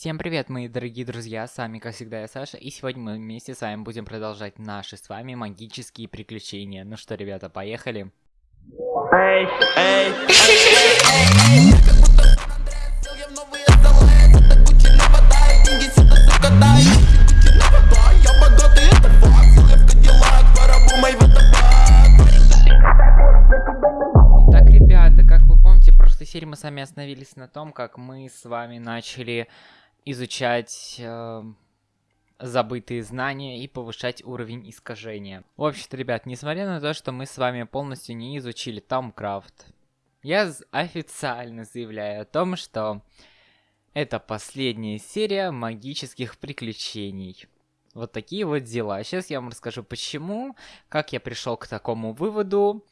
Всем привет, мои дорогие друзья, с вами, как всегда, я Саша, и сегодня мы вместе с вами будем продолжать наши с вами магические приключения. Ну что, ребята, поехали? Эй, эй, эй, серии мы с вами остановились на том, как мы с вами начали изучать э, забытые знания и повышать уровень искажения. В общем-то, ребят, несмотря на то, что мы с вами полностью не изучили Томкрафт, я официально заявляю о том, что это последняя серия магических приключений. Вот такие вот дела. Сейчас я вам расскажу почему, как я пришел к такому выводу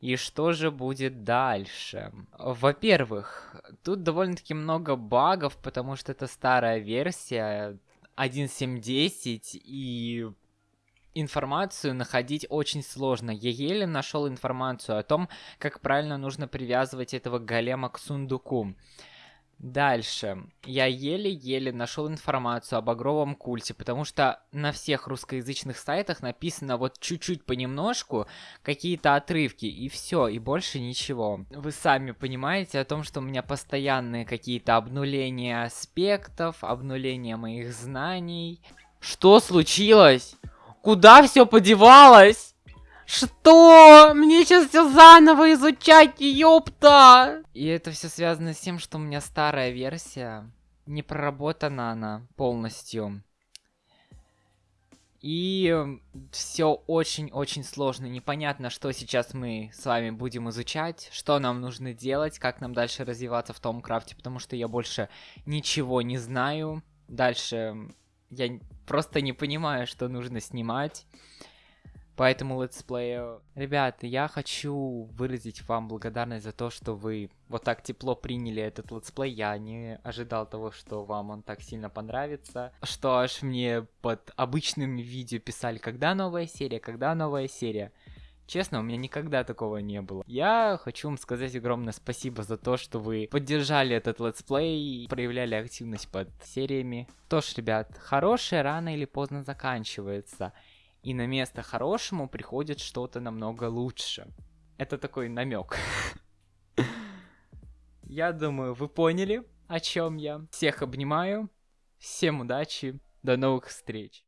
и что же будет дальше? Во-первых, тут довольно-таки много багов, потому что это старая версия 1.7.10, и информацию находить очень сложно. Я еле нашел информацию о том, как правильно нужно привязывать этого голема к сундуку. Дальше. Я еле-еле нашел информацию об Багровом культе, потому что на всех русскоязычных сайтах написано вот чуть-чуть понемножку какие-то отрывки, и все, и больше ничего. Вы сами понимаете о том, что у меня постоянные какие-то обнуления аспектов, обнуления моих знаний. Что случилось? Куда все подевалось? Что? Мне сейчас все заново изучать, ёпта! И это все связано с тем, что у меня старая версия. Не проработана она полностью. И все очень-очень сложно. Непонятно, что сейчас мы с вами будем изучать, что нам нужно делать, как нам дальше развиваться в Thaumcraft е, потому что я больше ничего не знаю. Дальше я просто не понимаю, что нужно снимать по этому летсплею. Ребята, я хочу выразить вам благодарность за то, что вы вот так тепло приняли этот летсплей. Я не ожидал того, что вам он так сильно понравится. Что аж мне под обычными видео писали, когда новая серия, когда новая серия. Честно, у меня никогда такого не было. Я хочу вам сказать огромное спасибо за то, что вы поддержали этот летсплей и проявляли активность под сериями. Что ж, ребят, хорошее рано или поздно заканчивается и на место хорошему приходит что-то намного лучше. Это такой намек. Я думаю, вы поняли, о чем я. Всех обнимаю. Всем удачи. До новых встреч.